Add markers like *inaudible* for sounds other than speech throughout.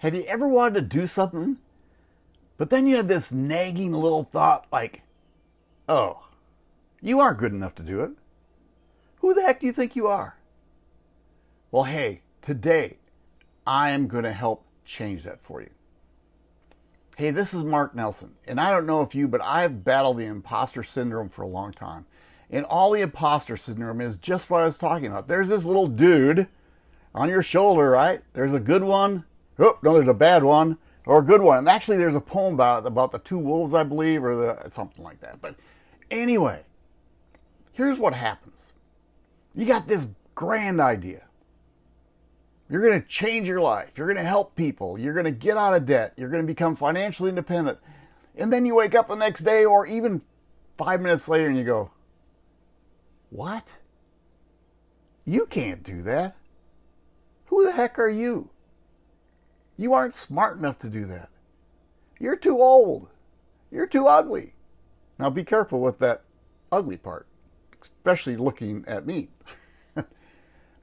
Have you ever wanted to do something, but then you had this nagging little thought like, oh, you aren't good enough to do it? Who the heck do you think you are? Well, hey, today I am going to help change that for you. Hey, this is Mark Nelson, and I don't know if you, but I've battled the imposter syndrome for a long time. And all the imposter syndrome is just what I was talking about. There's this little dude on your shoulder, right? There's a good one. Oh, no, there's a bad one or a good one. And actually, there's a poem about about the two wolves, I believe, or the, something like that. But anyway, here's what happens. You got this grand idea. You're going to change your life. You're going to help people. You're going to get out of debt. You're going to become financially independent. And then you wake up the next day or even five minutes later and you go, What? You can't do that. Who the heck are you? You aren't smart enough to do that. You're too old. You're too ugly. Now be careful with that ugly part, especially looking at me. *laughs*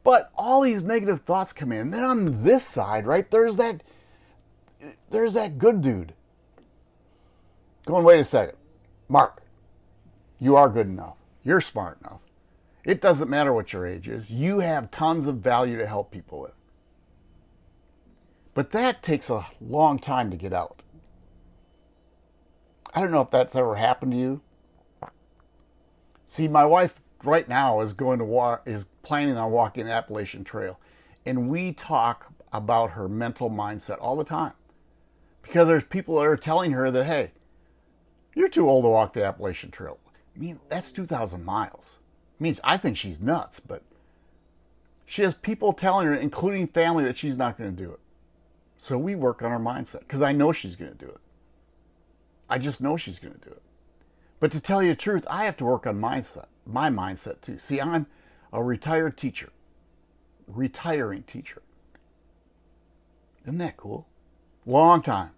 But all these negative thoughts come in. And then on this side, right, there's that there's that good dude. Going, wait a second. Mark, you are good enough. You're smart enough. It doesn't matter what your age is. You have tons of value to help people with. But that takes a long time to get out. I don't know if that's ever happened to you. See, my wife right now is going to walk is planning on walking the Appalachian Trail, and we talk about her mental mindset all the time because there's people that are telling her that hey, you're too old to walk the Appalachian Trail. I mean, that's 2,000 miles. I mean, I think she's nuts, but she has people telling her, including family, that she's not going to do it. So we work on our mindset because I know she's going to do it. I just know she's going to do it. But to tell you the truth, I have to work on mindset, my mindset too. See, I'm a retired teacher, retiring teacher. Isn't that cool? Long time.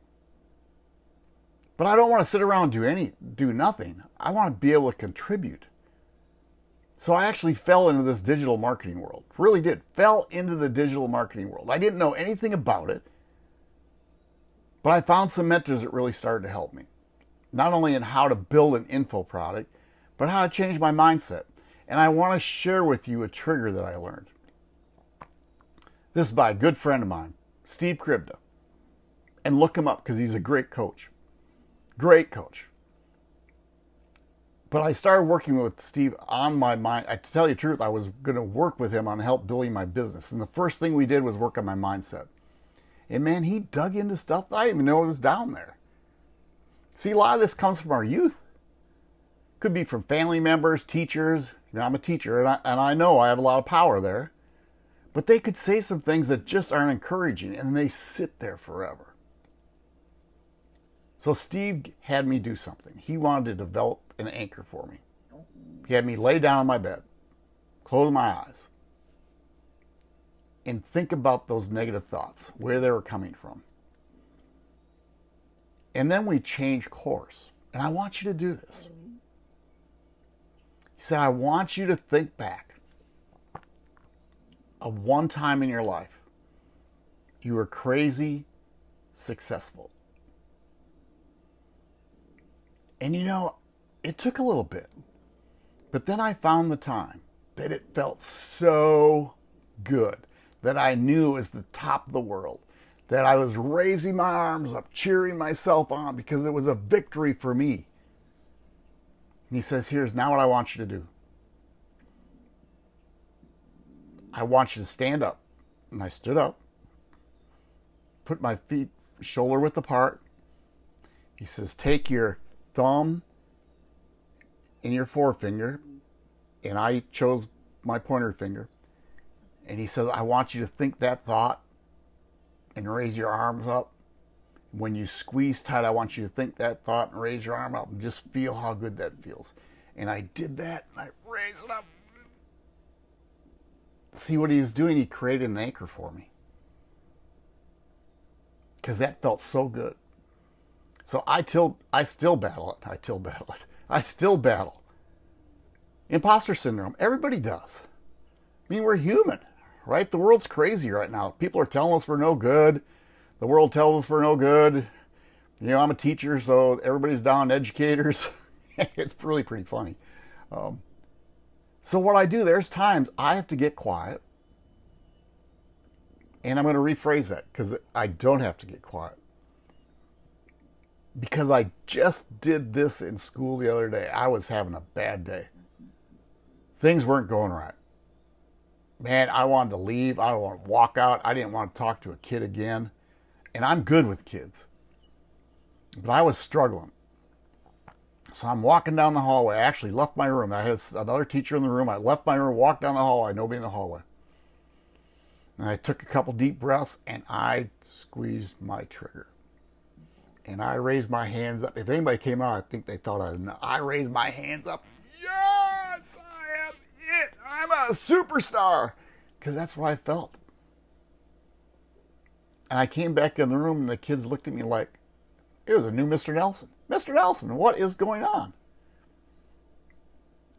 But I don't want to sit around do any do nothing. I want to be able to contribute. So I actually fell into this digital marketing world. Really did. Fell into the digital marketing world. I didn't know anything about it. But I found some mentors that really started to help me not only in how to build an info product, but how to change my mindset. And I want to share with you a trigger that I learned. This is by a good friend of mine, Steve Kribda. And look him up because he's a great coach. Great coach. But I started working with Steve on my mind. I, to tell you the truth, I was going to work with him on help building my business. And the first thing we did was work on my mindset. And man, he dug into stuff I didn't even know was down there. See, a lot of this comes from our youth. Could be from family members, teachers. You know, I'm a teacher, and I, and I know I have a lot of power there. But they could say some things that just aren't encouraging, and they sit there forever. So Steve had me do something. He wanted to develop an anchor for me. He had me lay down on my bed, close my eyes, and think about those negative thoughts, where they were coming from. And then we change course. And I want you to do this. He said, I want you to think back of one time in your life you were crazy successful. And you know, it took a little bit. But then I found the time that it felt so good that I knew was the top of the world that I was raising my arms up, cheering myself on because it was a victory for me. And he says, Here's now what I want you to do. I want you to stand up. And I stood up, put my feet shoulder width apart. He says, Take your thumb and your forefinger. And I chose my pointer finger. And he says, I want you to think that thought and raise your arms up. When you squeeze tight, I want you to think that thought and raise your arm up and just feel how good that feels. And I did that and I raised it up. See what he's doing? He created an anchor for me. Because that felt so good. So I till I still battle it. I still *laughs* battle it. I still battle. Imposter syndrome. Everybody does. I mean, we're human right? The world's crazy right now. People are telling us we're no good. The world tells us we're no good. You know, I'm a teacher, so everybody's down *laughs* educators. *laughs* it's really pretty funny. Um, so what I do, there's times I have to get quiet. And I'm going to rephrase that because I don't have to get quiet. Because I just did this in school the other day. I was having a bad day. Things weren't going right. Man, I wanted to leave. I want to walk out. I didn't want to talk to a kid again. And I'm good with kids. But I was struggling. So I'm walking down the hallway. I actually left my room. I had another teacher in the room. I left my room, walked down the hallway, nobody in the hallway. And I took a couple deep breaths and I squeezed my trigger. And I raised my hands up. If anybody came out, I think they thought I I raised my hands up. I'm a superstar. Because that's what I felt. And I came back in the room and the kids looked at me like, it was a new Mr. Nelson. Mr. Nelson, what is going on?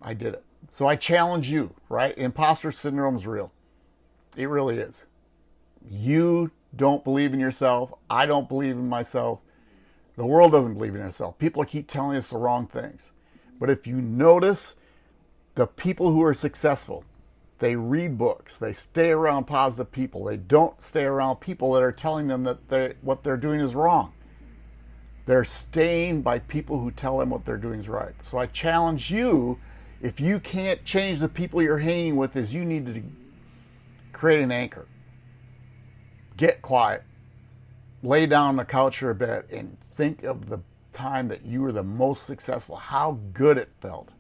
I did it. So I challenge you, right? Imposter syndrome is real. It really is. You don't believe in yourself. I don't believe in myself. The world doesn't believe in itself. People keep telling us the wrong things. But if you notice the people who are successful, they read books. They stay around positive people. They don't stay around people that are telling them that they, what they're doing is wrong. They're staying by people who tell them what they're doing is right. So I challenge you, if you can't change the people you're hanging with, is you need to create an anchor. Get quiet. Lay down on the couch or bed and think of the time that you were the most successful, how good it felt.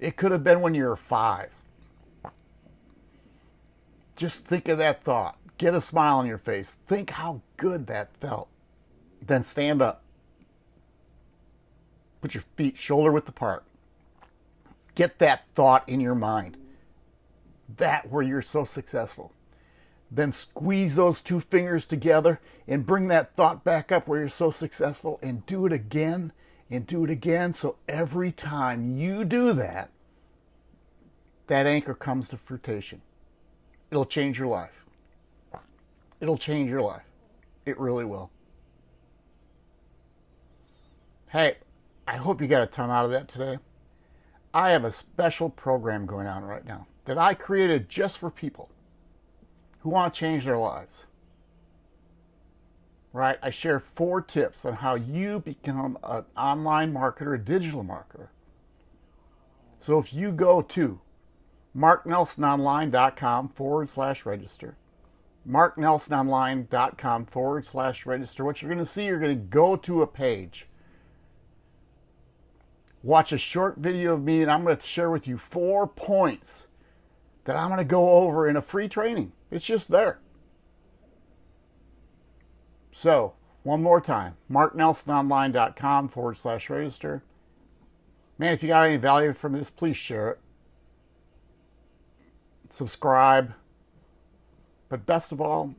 It could have been when you were five. Just think of that thought. Get a smile on your face. Think how good that felt. Then stand up. Put your feet shoulder width apart. Get that thought in your mind. That where you're so successful. Then squeeze those two fingers together and bring that thought back up where you're so successful and do it again and do it again. So every time you do that, that anchor comes to fruition. It'll change your life. It'll change your life. It really will. Hey, I hope you got a ton out of that today. I have a special program going on right now that I created just for people who want to change their lives. Right? I share four tips on how you become an online marketer, a digital marketer. So if you go to marknelsononline.com forward slash register, marknelsononline.com forward slash register, what you're going to see, you're going to go to a page watch a short video of me and I'm going to share with you four points that I'm going to go over in a free training. It's just there. So, one more time, marknelsononline.com forward slash register. Man, if you got any value from this, please share it. Subscribe. But best of all,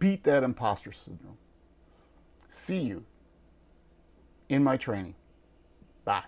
beat that imposter syndrome. See you in my training. Bye.